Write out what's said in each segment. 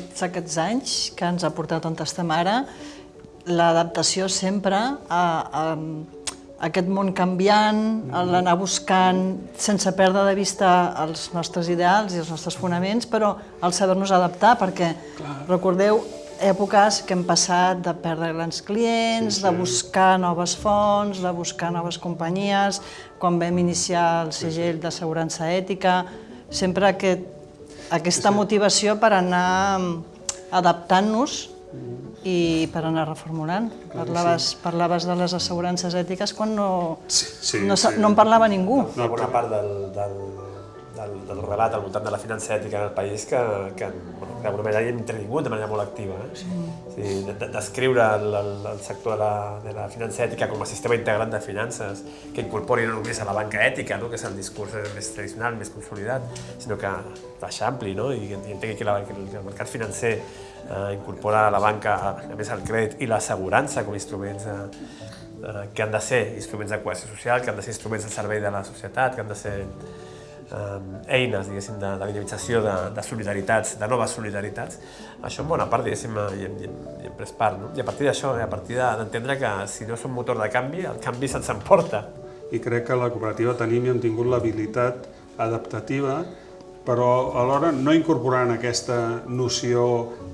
tots aquests anys que ens ha portat on estem ara, l'adaptació sempre a, a, a aquest món canviant, l'anar buscant sense perdre de vista els nostres ideals i els nostres fonaments, però el saber-nos adaptar, perquè Clar. recordeu èpoques que hem passat de perdre grans clients, sí, sí. de buscar noves fonts, de buscar noves companyies, quan vam iniciar el segell d'assegurança ètica, sempre aquest, aquesta motivació per anar adaptant-nos i per anar reformulant. Parlaves, parlaves de les assegurances ètiques quan no, sí, sí, no, sí. no en parlava ningú. Una bona part del, del, del, del relat al voltant de la finança ètica en el país que, que bueno, d'alguna manera hi hem intervingut de manera molt activa. Eh? Sí. Sí, Descriure el, el, el sector de la, de la finança ètica com a sistema integrat de finances que incorpori no només a la banca ètica, no? que és el discurs més tradicional, més consolidat, sinó que l'eixampli no? i, i entengui que, la, que el mercat financer eh, incorpora la banca, a més el crèdit i l'assegurança com a instruments eh, eh, que han de ser instruments de cohesió social, que han de ser instruments al servei de la societat, que han de ser eh, eines, diguéssim, de, de dinamització de, de solidaritats, de noves solidaritats, això en bona part, diguéssim, hi hem, hi hem, hi hem pres part. No? I a partir d'això, a partir d'entendre que si no som motor de canvi, el canvi se'ns emporta. I crec que la cooperativa tenim i hem tingut l'habilitat adaptativa, però alhora no incorporant aquesta noció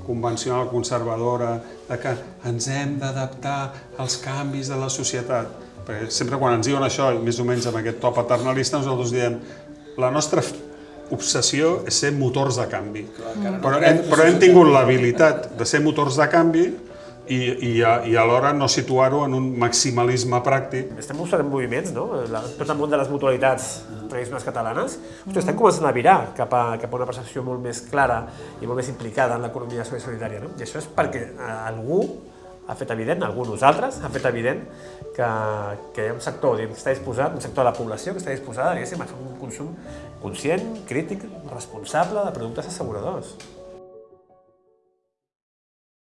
convencional conservadora de que ens hem d'adaptar als canvis de la societat. Perquè sempre quan ens diuen això, més o menys amb aquest to paternalista, nosaltres diem la nostra obsessió és ser motors de canvi. Però hem, però hem tingut l'habilitat de ser motors de canvi i, i, i alhora no situar-ho en un maximalisme pràctic. Estem mostrant moviments, no? La, tot el món de les mutualitats tradicionals catalanes, mm estem començant a virar cap a, cap a una percepció molt més clara i molt més implicada en l'economia solidària. No? I això és perquè eh, algú ha fet evident, algú nosaltres, ha fet evident que, que hi ha un sector que està disposat, un sector de la població que està disposada a fer un consum conscient, crític, responsable de productes asseguradors.